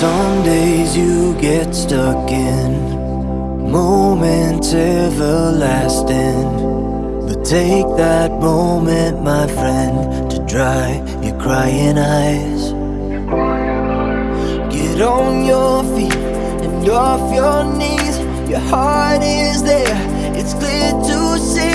Some days you get stuck in moments everlasting. But take that moment, my friend, to dry your crying eyes. Get on your feet and off your knees. Your heart is there, it's clear to see.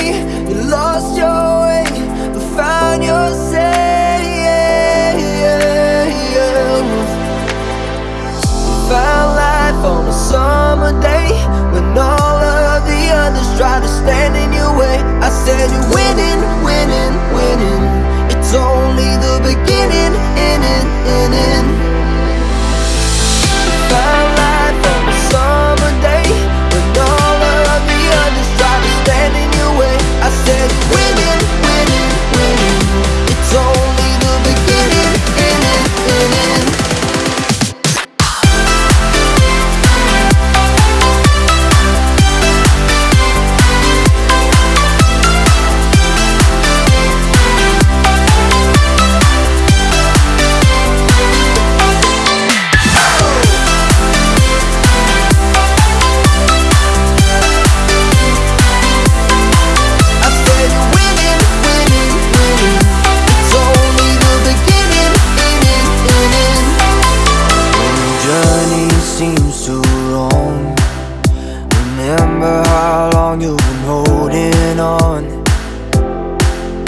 Remember how long you've been holding on.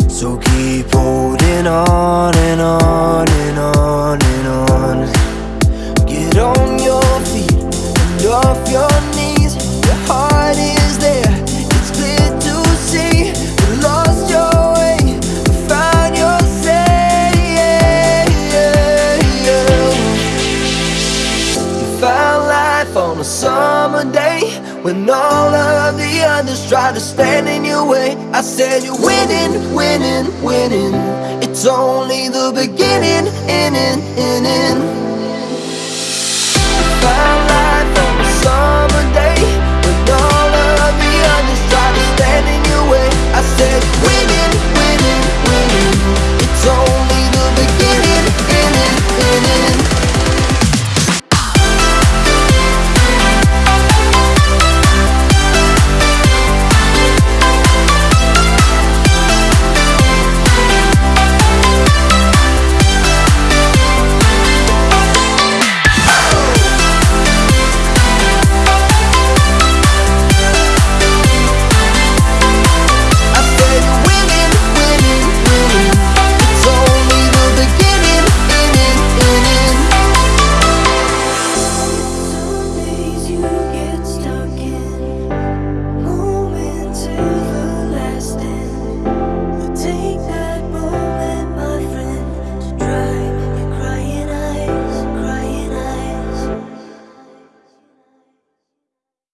So keep holding on and on and on and on. Get on your feet and off your a summer day when all of the others try to stand in your way. I said you're winning, winning, winning. It's only the beginning, inning, inning.